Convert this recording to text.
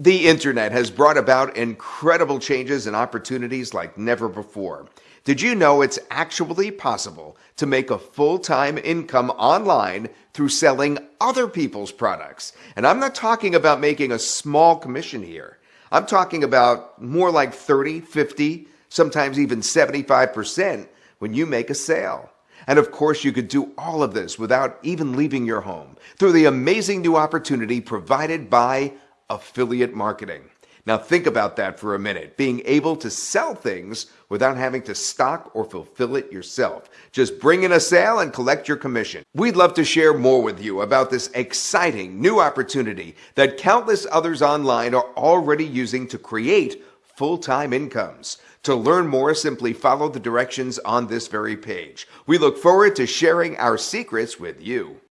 The internet has brought about incredible changes and opportunities like never before. Did you know it's actually possible to make a full time income online through selling other people's products? And I'm not talking about making a small commission here. I'm talking about more like 30, 50, sometimes even 75% when you make a sale. And of course, you could do all of this without even leaving your home through the amazing new opportunity provided by affiliate marketing. Now, think about that for a minute being able to sell things without having to stock or fulfill it yourself. Just bring in a sale and collect your commission. We'd love to share more with you about this exciting new opportunity that countless others online are already using to create full time incomes. To learn more, simply follow the directions on this very page. We look forward to sharing our secrets with you.